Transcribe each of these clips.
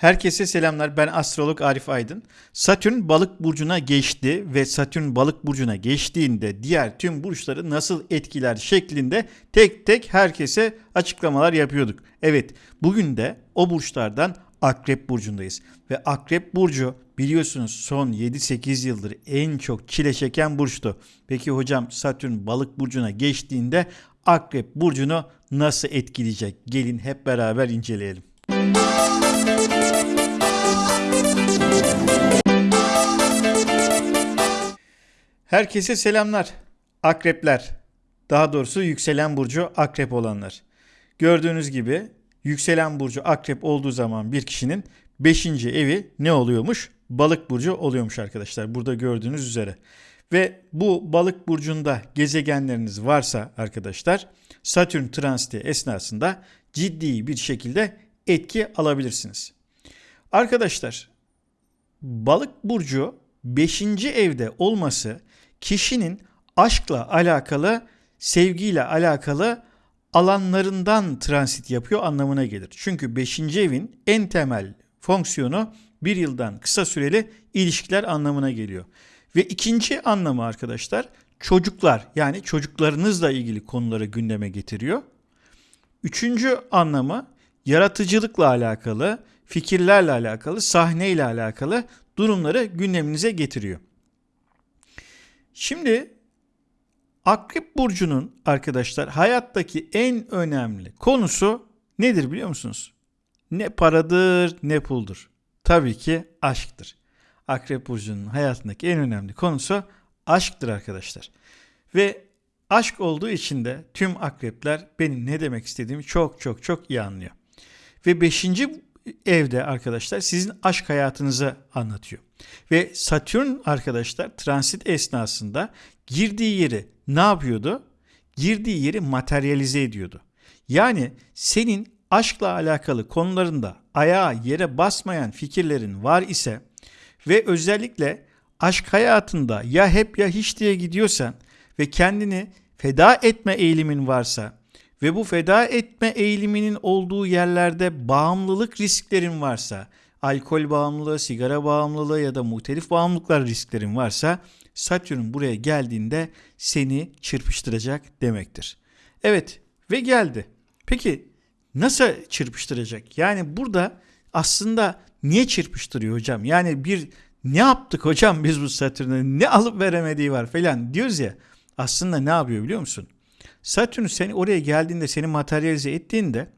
Herkese selamlar. Ben astrolog Arif Aydın. Satürn balık burcuna geçti ve Satürn balık burcuna geçtiğinde diğer tüm burçları nasıl etkiler şeklinde tek tek herkese açıklamalar yapıyorduk. Evet, bugün de o burçlardan Akrep burcundayız ve Akrep burcu biliyorsunuz son 7-8 yıldır en çok çile çeken burçtu. Peki hocam Satürn balık burcuna geçtiğinde Akrep burcunu nasıl etkileyecek? Gelin hep beraber inceleyelim. Herkese selamlar. Akrepler. Daha doğrusu yükselen burcu akrep olanlar. Gördüğünüz gibi yükselen burcu akrep olduğu zaman bir kişinin 5. evi ne oluyormuş? Balık burcu oluyormuş arkadaşlar. Burada gördüğünüz üzere. Ve bu balık burcunda gezegenleriniz varsa arkadaşlar Satürn transiti esnasında ciddi bir şekilde etki alabilirsiniz. Arkadaşlar balık burcu 5. evde olması kişinin aşkla alakalı, sevgiyle alakalı alanlarından transit yapıyor anlamına gelir. Çünkü 5. evin en temel fonksiyonu bir yıldan kısa süreli ilişkiler anlamına geliyor. Ve ikinci anlamı arkadaşlar çocuklar yani çocuklarınızla ilgili konuları gündeme getiriyor. Üçüncü anlamı yaratıcılıkla alakalı, fikirlerle alakalı, sahneyle alakalı durumları gündeminize getiriyor. Şimdi Akrep Burcu'nun arkadaşlar hayattaki en önemli konusu nedir biliyor musunuz? Ne paradır ne puldur. Tabii ki aşktır. Akrep Burcu'nun hayatındaki en önemli konusu aşktır arkadaşlar. Ve aşk olduğu için de tüm akrepler benim ne demek istediğimi çok çok çok iyi anlıyor. Ve beşinci evde arkadaşlar sizin aşk hayatınızı anlatıyor. Ve Satürn arkadaşlar transit esnasında girdiği yeri ne yapıyordu? Girdiği yeri materyalize ediyordu. Yani senin aşkla alakalı konularında ayağa yere basmayan fikirlerin var ise ve özellikle aşk hayatında ya hep ya hiç diye gidiyorsan ve kendini feda etme eğilimin varsa ve bu feda etme eğiliminin olduğu yerlerde bağımlılık risklerin varsa, alkol bağımlılığı, sigara bağımlılığı ya da muhtelif bağımlılıklar risklerin varsa Satürn buraya geldiğinde seni çırpıştıracak demektir. Evet ve geldi. Peki nasıl çırpıştıracak? Yani burada aslında niye çırpıştırıyor hocam? Yani bir ne yaptık hocam biz bu Satürn'e ne alıp veremediği var falan diyoruz ya. Aslında ne yapıyor biliyor musun? Satürn seni oraya geldiğinde seni materyalize ettiğinde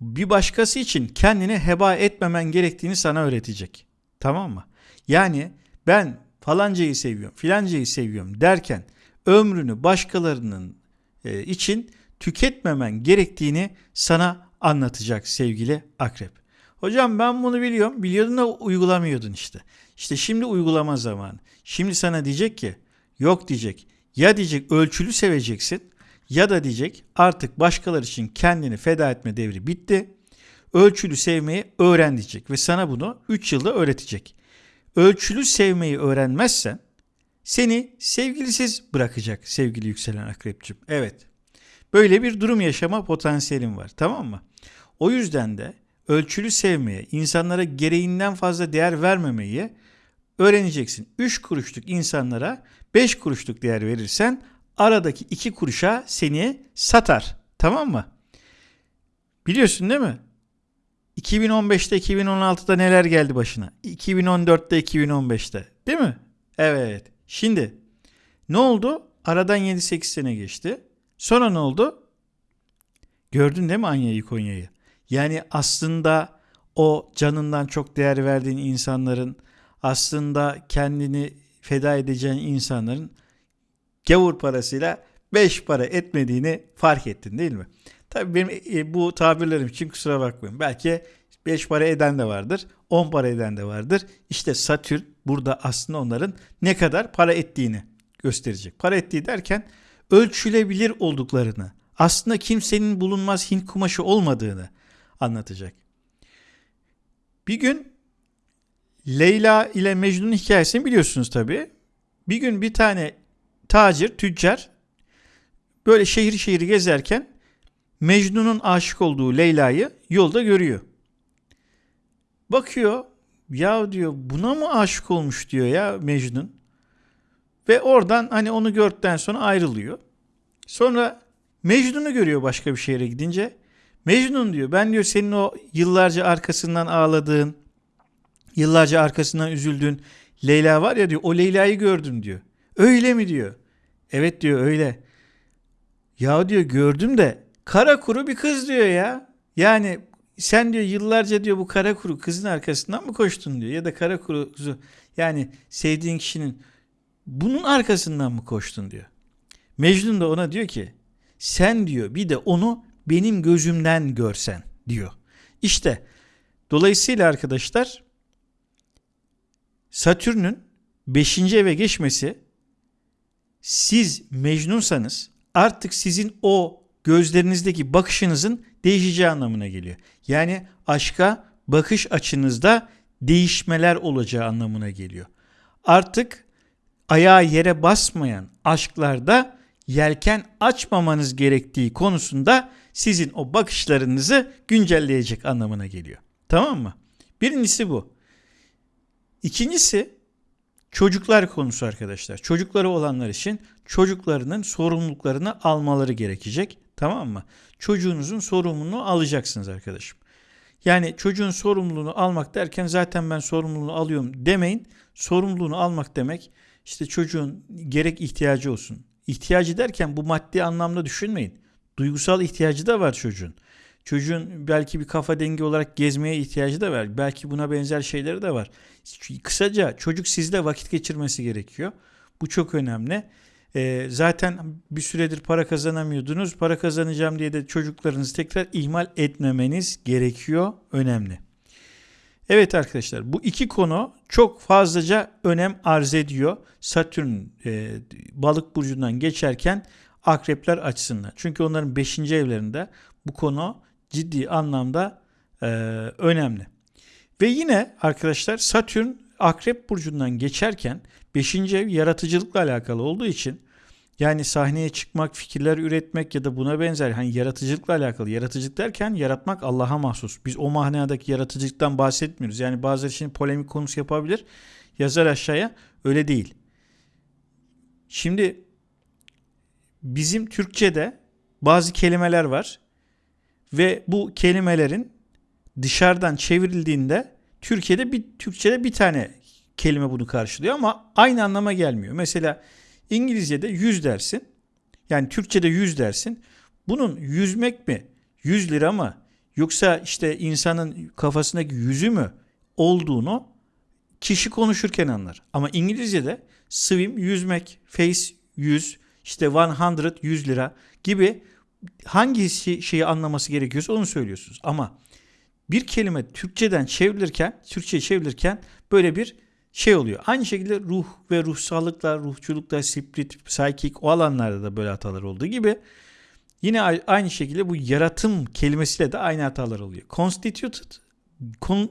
bir başkası için kendini heba etmemen gerektiğini sana öğretecek. Tamam mı? Yani ben falancayı seviyorum, filancayı seviyorum derken ömrünü başkalarının e, için tüketmemen gerektiğini sana anlatacak sevgili akrep. Hocam ben bunu biliyorum. Biliyordun da uygulamıyordun işte. İşte şimdi uygulama zamanı. Şimdi sana diyecek ki yok diyecek. Ya diyecek ölçülü seveceksin ya da diyecek artık başkaları için kendini feda etme devri bitti. Ölçülü sevmeyi öğren diyecek ve sana bunu 3 yılda öğretecek. Ölçülü sevmeyi öğrenmezsen seni sevgilisiz bırakacak sevgili yükselen akrepçim. Evet. Böyle bir durum yaşama potansiyelin var tamam mı? O yüzden de ölçülü sevmeye, insanlara gereğinden fazla değer vermemeyi öğreneceksin. 3 kuruşluk insanlara 5 kuruşluk değer verirsen aradaki 2 kuruşa seni satar. Tamam mı? Biliyorsun değil mi? 2015'te 2016'da neler geldi başına? 2014'te 2015'te değil mi? Evet. Şimdi ne oldu? Aradan 7-8 sene geçti. Sonra ne oldu? Gördün değil mi Anya'yı Konya'yı? Yani aslında o canından çok değer verdiğin insanların aslında kendini feda edeceğin insanların gavur parasıyla beş para etmediğini fark ettin değil mi? Tabii benim e, bu tabirlerim için kusura bakmayın. Belki 5 para eden de vardır, 10 para eden de vardır. İşte Satürn burada aslında onların ne kadar para ettiğini gösterecek. Para ettiği derken ölçülebilir olduklarını, aslında kimsenin bulunmaz Hint kumaşı olmadığını anlatacak. Bir gün Leyla ile Mecnun'un hikayesini biliyorsunuz tabi. Bir gün bir tane tacir, tüccar böyle şehir şehir gezerken Mecnun'un aşık olduğu Leyla'yı yolda görüyor. Bakıyor ya diyor buna mı aşık olmuş diyor ya Mecnun. Ve oradan hani onu gördükten sonra ayrılıyor. Sonra Mecnun'u görüyor başka bir şehre gidince. Mecnun diyor ben diyor senin o yıllarca arkasından ağladığın, yıllarca arkasından üzüldüğün Leyla var ya diyor o Leyla'yı gördüm diyor. Öyle mi diyor. Evet diyor öyle. Ya diyor gördüm de kara kuru bir kız diyor ya. Yani sen diyor yıllarca diyor bu kara kuru kızın arkasından mı koştun diyor. Ya da kara kuru yani sevdiğin kişinin bunun arkasından mı koştun diyor. Mecnun da ona diyor ki sen diyor bir de onu benim gözümden görsen diyor. İşte dolayısıyla arkadaşlar Satürn'ün 5. eve geçmesi siz Mecnunsanız artık sizin o gözlerinizdeki bakışınızın değişeceği anlamına geliyor. Yani aşka bakış açınızda değişmeler olacağı anlamına geliyor. Artık ayağı yere basmayan aşklarda yelken açmamanız gerektiği konusunda sizin o bakışlarınızı güncelleyecek anlamına geliyor. Tamam mı? Birincisi bu. İkincisi çocuklar konusu arkadaşlar. Çocukları olanlar için çocuklarının sorumluluklarını almaları gerekecek. Tamam mı? Çocuğunuzun sorumluluğunu alacaksınız arkadaşım. Yani çocuğun sorumluluğunu almak derken zaten ben sorumluluğunu alıyorum demeyin. Sorumluluğunu almak demek işte çocuğun gerek ihtiyacı olsun. İhtiyacı derken bu maddi anlamda düşünmeyin. Duygusal ihtiyacı da var çocuğun. Çocuğun belki bir kafa dengi olarak gezmeye ihtiyacı da var. Belki buna benzer şeyleri de var. Kısaca çocuk sizle vakit geçirmesi gerekiyor. Bu çok önemli. E, zaten bir süredir para kazanamıyordunuz. Para kazanacağım diye de çocuklarınızı tekrar ihmal etmemeniz gerekiyor. Önemli. Evet arkadaşlar bu iki konu çok fazlaca önem arz ediyor. Satürn e, balık burcundan geçerken akrepler açısından. Çünkü onların 5. evlerinde bu konu ciddi anlamda e, önemli. Ve yine arkadaşlar Satürn akrep burcundan geçerken 5. ev yaratıcılıkla alakalı olduğu için yani sahneye çıkmak, fikirler üretmek ya da buna benzer hani yaratıcılıkla alakalı. Yaratıcılık derken yaratmak Allah'a mahsus. Biz o manadaki yaratıcılıktan bahsetmiyoruz. Yani bazıları için polemik konusu yapabilir. Yazar aşağıya öyle değil. Şimdi bizim Türkçe'de bazı kelimeler var ve bu kelimelerin dışarıdan çevrildiğinde Türkiye'de bir Türkçe'de bir tane kelime bunu karşılıyor ama aynı anlama gelmiyor. Mesela İngilizce'de yüz dersin. Yani Türkçe'de yüz dersin. Bunun yüzmek mi? Yüz lira mı? Yoksa işte insanın kafasındaki yüzü mü olduğunu kişi konuşurken anlar. Ama İngilizce'de swim yüzmek, face yüz, işte 100 100 lira gibi hangi şeyi anlaması gerekiyorsa onu söylüyorsunuz. Ama bir kelime Türkçeden çevrilirken, Türkçe çevrilirken böyle bir şey oluyor. Aynı şekilde ruh ve ruhsallıkla, ruhçulukla, spirit, psychic o alanlarda da böyle hatalar olduğu gibi yine aynı şekilde bu yaratım kelimesiyle de aynı hatalar oluyor. Constituted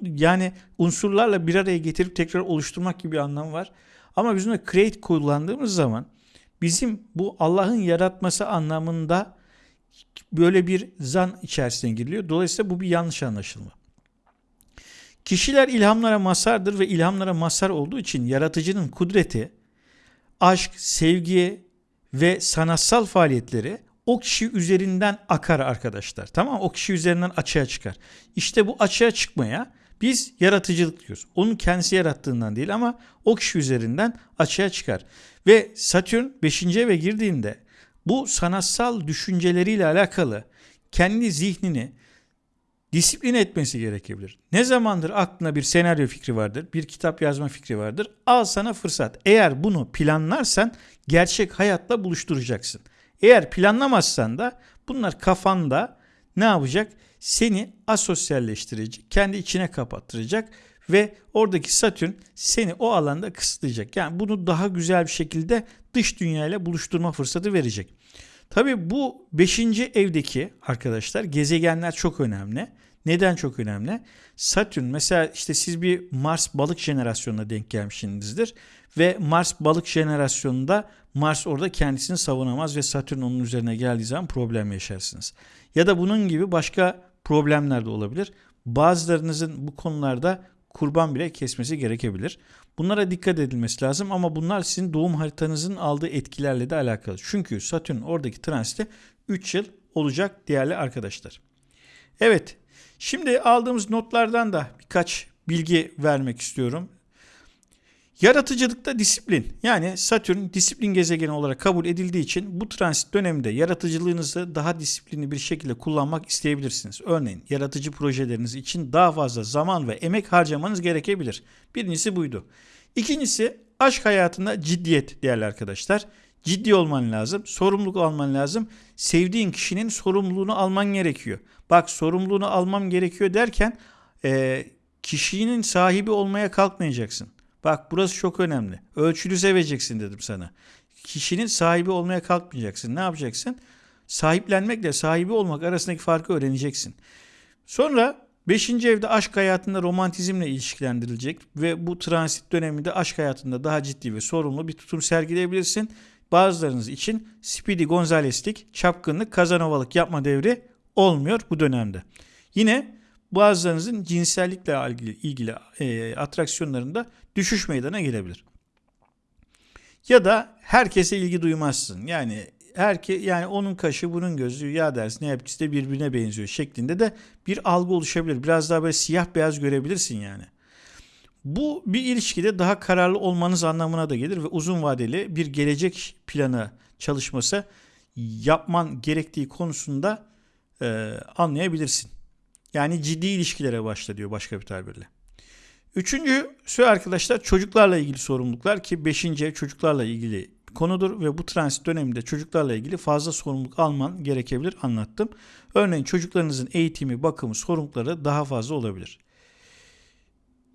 yani unsurlarla bir araya getirip tekrar oluşturmak gibi bir anlam var. Ama biz bunu create kullandığımız zaman bizim bu Allah'ın yaratması anlamında böyle bir zan içerisine giriliyor. Dolayısıyla bu bir yanlış anlaşılma. Kişiler ilhamlara masardır ve ilhamlara masar olduğu için yaratıcının kudreti, aşk, sevgi ve sanatsal faaliyetleri o kişi üzerinden akar arkadaşlar. Tamam O kişi üzerinden açığa çıkar. İşte bu açığa çıkmaya biz yaratıcılık diyoruz. Onun kendisi yarattığından değil ama o kişi üzerinden açığa çıkar. Ve Satürn 5. eve girdiğinde bu sanatsal düşünceleriyle alakalı kendi zihnini disiplin etmesi gerekebilir. Ne zamandır aklına bir senaryo fikri vardır, bir kitap yazma fikri vardır. Al sana fırsat. Eğer bunu planlarsan gerçek hayatla buluşturacaksın. Eğer planlamazsan da bunlar kafanda ne yapacak? Seni asosyalleştirecek, kendi içine kapattıracak ve oradaki Satürn seni o alanda kısıtlayacak. Yani bunu daha güzel bir şekilde dış dünyayla buluşturma fırsatı verecek. Tabii bu 5. evdeki arkadaşlar gezegenler çok önemli. Neden çok önemli? Satürn mesela işte siz bir Mars balık jenerasyonuna denk gelmişsinizdir ve Mars balık jenerasyonunda Mars orada kendisini savunamaz ve Satürn onun üzerine geldiği zaman problem yaşarsınız. Ya da bunun gibi başka problemler de olabilir. bazılarınızın bu konularda kurban bile kesmesi gerekebilir. Bunlara dikkat edilmesi lazım ama bunlar sizin doğum haritanızın aldığı etkilerle de alakalı. Çünkü Satürn oradaki transite 3 yıl olacak değerli arkadaşlar. Evet şimdi aldığımız notlardan da birkaç bilgi vermek istiyorum. Yaratıcılıkta disiplin yani Satürn disiplin gezegeni olarak kabul edildiği için bu transit döneminde yaratıcılığınızı daha disiplinli bir şekilde kullanmak isteyebilirsiniz. Örneğin yaratıcı projeleriniz için daha fazla zaman ve emek harcamanız gerekebilir. Birincisi buydu. İkincisi aşk hayatında ciddiyet değerli arkadaşlar. Ciddi olman lazım, sorumluluk alman lazım. Sevdiğin kişinin sorumluluğunu alman gerekiyor. Bak sorumluluğunu almam gerekiyor derken e, kişinin sahibi olmaya kalkmayacaksın. Bak burası çok önemli. Ölçülü seveceksin dedim sana. Kişinin sahibi olmaya kalkmayacaksın. Ne yapacaksın? Sahiplenmekle sahibi olmak arasındaki farkı öğreneceksin. Sonra 5. evde aşk hayatında romantizmle ilişkilendirilecek ve bu transit döneminde aşk hayatında daha ciddi ve sorumlu bir tutum sergileyebilirsin. Bazılarınız için Speedy Gonzales'lik, çapkınlık, kazanovalık yapma devri olmuyor bu dönemde. Yine bazılarınızın cinsellikle ilgili, e, atraksiyonlarında düşüş meydana gelebilir. Ya da herkese ilgi duymazsın. Yani herke yani onun kaşı bunun gözü ya dersin hepsi de birbirine benziyor şeklinde de bir algı oluşabilir. Biraz daha böyle siyah beyaz görebilirsin yani. Bu bir ilişkide daha kararlı olmanız anlamına da gelir ve uzun vadeli bir gelecek planı çalışması yapman gerektiği konusunda e, anlayabilirsin. Yani ciddi ilişkilere başla diyor başka bir tabirle. Üçüncüsü arkadaşlar çocuklarla ilgili sorumluluklar ki beşinci çocuklarla ilgili konudur ve bu transit döneminde çocuklarla ilgili fazla sorumluluk alman gerekebilir anlattım. Örneğin çocuklarınızın eğitimi, bakımı, sorumlulukları daha fazla olabilir.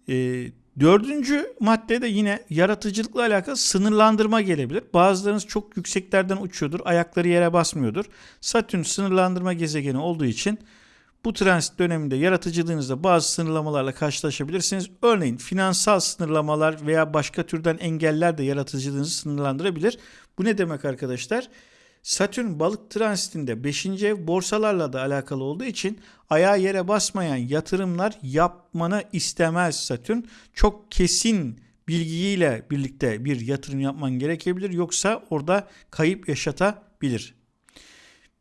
Ee, dördüncü maddede yine yaratıcılıkla alakalı sınırlandırma gelebilir. Bazılarınız çok yükseklerden uçuyordur, ayakları yere basmıyordur. Satürn sınırlandırma gezegeni olduğu için bu transit döneminde yaratıcılığınızda bazı sınırlamalarla karşılaşabilirsiniz. Örneğin finansal sınırlamalar veya başka türden engeller de yaratıcılığınızı sınırlandırabilir. Bu ne demek arkadaşlar? Satürn balık transitinde 5. ev borsalarla da alakalı olduğu için ayağa yere basmayan yatırımlar yapmanı istemez Satürn. Çok kesin bilgiyle birlikte bir yatırım yapman gerekebilir yoksa orada kayıp yaşatabilir.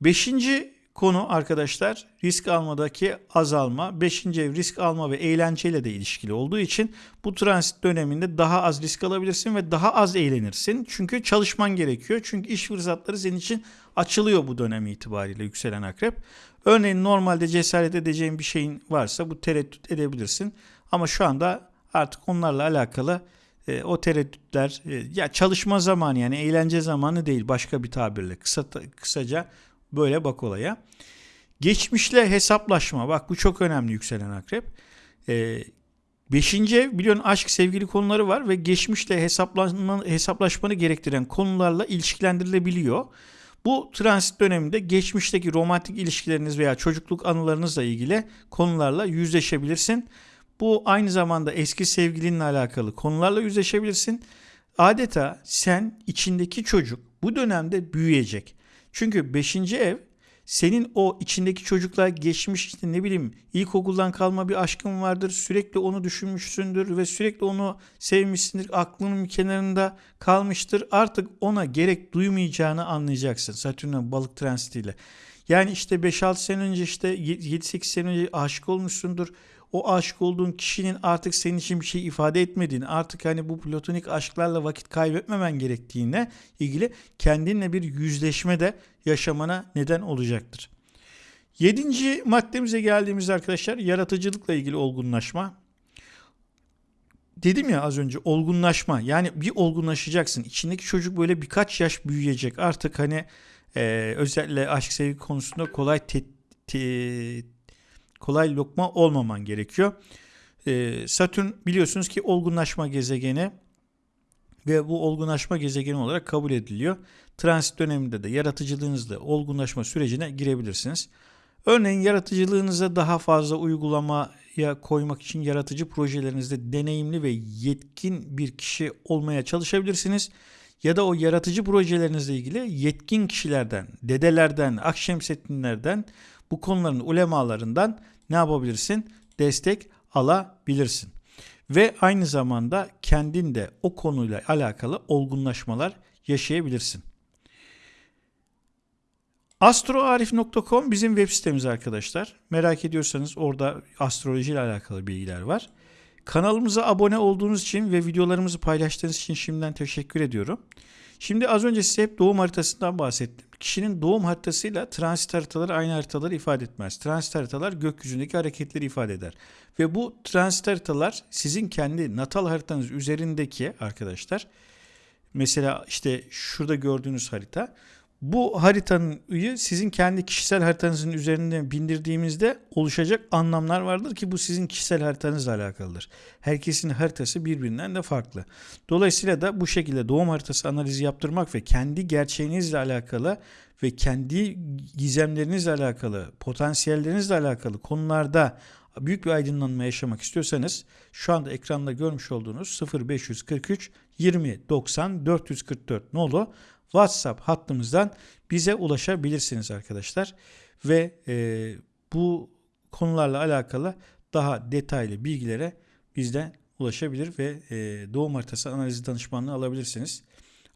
Beşinci Konu arkadaşlar risk almadaki azalma. Beşinci ev risk alma ve eğlenceyle de ilişkili olduğu için bu transit döneminde daha az risk alabilirsin ve daha az eğlenirsin. Çünkü çalışman gerekiyor. Çünkü iş fırsatları senin için açılıyor bu dönem itibariyle yükselen akrep. Örneğin normalde cesaret edeceğin bir şeyin varsa bu tereddüt edebilirsin. Ama şu anda artık onlarla alakalı e, o tereddütler e, ya çalışma zamanı yani eğlence zamanı değil başka bir tabirle kısa kısaca Böyle bak olaya. Geçmişle hesaplaşma. Bak bu çok önemli yükselen akrep. Ee, beşinci ev biliyorsun aşk sevgili konuları var ve geçmişle hesaplaşma, hesaplaşmanı gerektiren konularla ilişkilendirilebiliyor. Bu transit döneminde geçmişteki romantik ilişkileriniz veya çocukluk anılarınızla ilgili konularla yüzleşebilirsin. Bu aynı zamanda eski sevgilinle alakalı konularla yüzleşebilirsin. Adeta sen içindeki çocuk bu dönemde büyüyecek. Çünkü 5. ev senin o içindeki çocuklar geçmiş işte ne bileyim ilkokuldan kalma bir aşkın vardır. Sürekli onu düşünmüşsündür ve sürekli onu sevmişsindir. Aklının kenarında kalmıştır. Artık ona gerek duymayacağını anlayacaksın Satürn'ün balık transitiyle. Yani işte 5-6 sene önce işte 7-8 sene önce aşık olmuşsundur o aşık olduğun kişinin artık senin için bir şey ifade etmediğini, artık hani bu platonik aşklarla vakit kaybetmemen gerektiğine ilgili kendinle bir yüzleşme de yaşamana neden olacaktır. Yedinci maddemize geldiğimizde arkadaşlar yaratıcılıkla ilgili olgunlaşma. Dedim ya az önce olgunlaşma yani bir olgunlaşacaksın. İçindeki çocuk böyle birkaç yaş büyüyecek. Artık hani e, özellikle aşk sevgi konusunda kolay te, te, kolay lokma olmaman gerekiyor. Ee, Satürn biliyorsunuz ki olgunlaşma gezegeni ve bu olgunlaşma gezegeni olarak kabul ediliyor. Transit döneminde de yaratıcılığınızla olgunlaşma sürecine girebilirsiniz. Örneğin yaratıcılığınıza daha fazla uygulamaya koymak için yaratıcı projelerinizde deneyimli ve yetkin bir kişi olmaya çalışabilirsiniz. Ya da o yaratıcı projelerinizle ilgili yetkin kişilerden, dedelerden, akşemsettinlerden bu konuların ulemalarından ne yapabilirsin? destek alabilirsin. Ve aynı zamanda kendin de o konuyla alakalı olgunlaşmalar yaşayabilirsin. Astroarif.com bizim web sitemiz arkadaşlar. Merak ediyorsanız orada astroloji ile alakalı bilgiler var. Kanalımıza abone olduğunuz için ve videolarımızı paylaştığınız için şimdiden teşekkür ediyorum. Şimdi az önce size hep doğum haritasından bahsettim. Kişinin doğum haritasıyla transit haritaları aynı haritaları ifade etmez. Transit haritalar gökyüzündeki hareketleri ifade eder. Ve bu transit haritalar sizin kendi natal haritanız üzerindeki arkadaşlar mesela işte şurada gördüğünüz harita bu haritanın sizin kendi kişisel haritanızın üzerinde bindirdiğimizde oluşacak anlamlar vardır ki bu sizin kişisel haritanızla alakalıdır. Herkesin haritası birbirinden de farklı. Dolayısıyla da bu şekilde doğum haritası analizi yaptırmak ve kendi gerçeğinizle alakalı ve kendi gizemlerinizle alakalı, potansiyellerinizle alakalı konularda büyük bir aydınlanma yaşamak istiyorsanız şu anda ekranda görmüş olduğunuz 0543 20 90 444 nolu WhatsApp hattımızdan bize ulaşabilirsiniz arkadaşlar. Ve e, bu konularla alakalı daha detaylı bilgilere bizden ulaşabilir ve e, doğum haritası analizi danışmanlığı alabilirsiniz.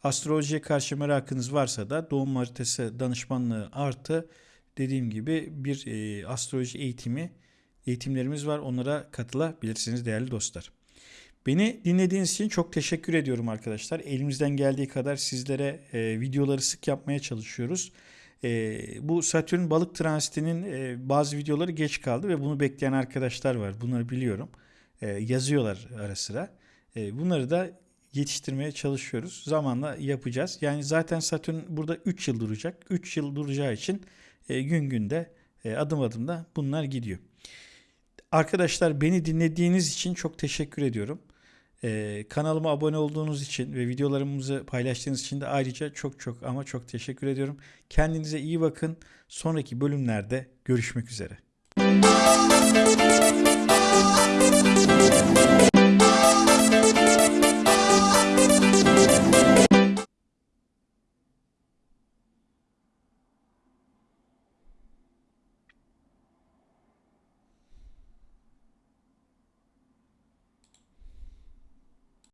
Astrolojiye karşı merakınız varsa da doğum haritası danışmanlığı artı dediğim gibi bir e, astroloji eğitimi eğitimlerimiz var. Onlara katılabilirsiniz değerli dostlar. Beni dinlediğiniz için çok teşekkür ediyorum arkadaşlar. Elimizden geldiği kadar sizlere e, videoları sık yapmaya çalışıyoruz. E, bu Satürn balık transitinin e, bazı videoları geç kaldı ve bunu bekleyen arkadaşlar var. Bunları biliyorum. E, yazıyorlar ara sıra. E, bunları da yetiştirmeye çalışıyoruz. Zamanla yapacağız. Yani zaten Satürn burada 3 yıl duracak. 3 yıl duracağı için e, gün günde e, adım adım da bunlar gidiyor. Arkadaşlar beni dinlediğiniz için çok teşekkür ediyorum. Ee, kanalıma abone olduğunuz için ve videolarımızı paylaştığınız için de ayrıca çok çok ama çok teşekkür ediyorum. Kendinize iyi bakın. Sonraki bölümlerde görüşmek üzere.